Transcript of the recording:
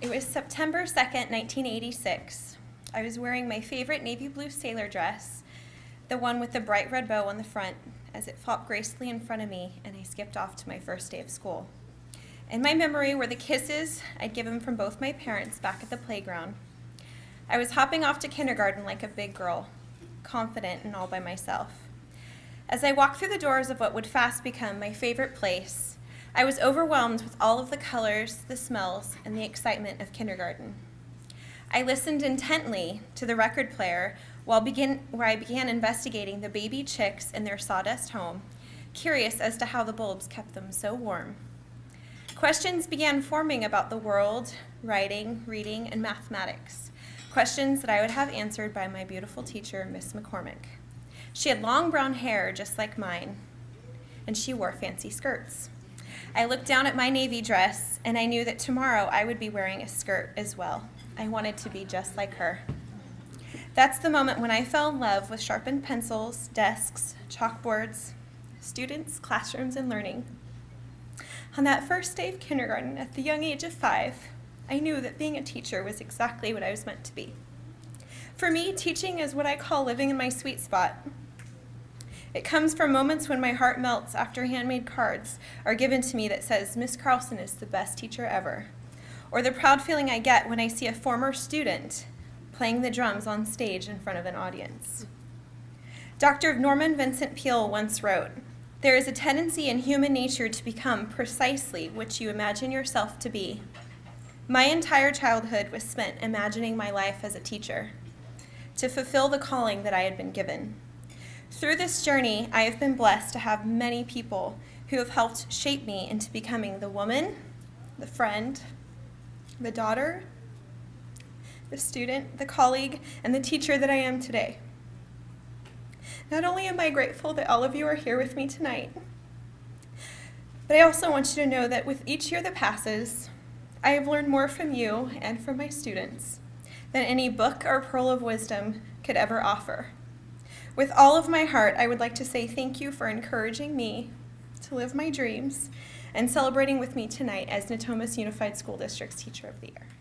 It was September 2nd, 1986. I was wearing my favorite navy blue sailor dress, the one with the bright red bow on the front, as it flopped gracefully in front of me and I skipped off to my first day of school. In my memory were the kisses I'd given from both my parents back at the playground. I was hopping off to kindergarten like a big girl, confident and all by myself. As I walked through the doors of what would fast become my favorite place, I was overwhelmed with all of the colors, the smells, and the excitement of kindergarten. I listened intently to the record player while begin, where I began investigating the baby chicks in their sawdust home, curious as to how the bulbs kept them so warm. Questions began forming about the world, writing, reading, and mathematics. Questions that I would have answered by my beautiful teacher, Miss McCormick. She had long brown hair just like mine, and she wore fancy skirts. I looked down at my navy dress and I knew that tomorrow I would be wearing a skirt as well. I wanted to be just like her. That's the moment when I fell in love with sharpened pencils, desks, chalkboards, students, classrooms, and learning. On that first day of kindergarten, at the young age of five, I knew that being a teacher was exactly what I was meant to be. For me, teaching is what I call living in my sweet spot. It comes from moments when my heart melts after handmade cards are given to me that says, Miss Carlson is the best teacher ever. Or the proud feeling I get when I see a former student playing the drums on stage in front of an audience. Dr. Norman Vincent Peale once wrote, there is a tendency in human nature to become precisely what you imagine yourself to be. My entire childhood was spent imagining my life as a teacher, to fulfill the calling that I had been given. Through this journey, I have been blessed to have many people who have helped shape me into becoming the woman, the friend, the daughter, the student, the colleague, and the teacher that I am today. Not only am I grateful that all of you are here with me tonight, but I also want you to know that with each year that passes, I have learned more from you and from my students than any book or pearl of wisdom could ever offer. With all of my heart, I would like to say thank you for encouraging me to live my dreams and celebrating with me tonight as Natomas Unified School District's Teacher of the Year.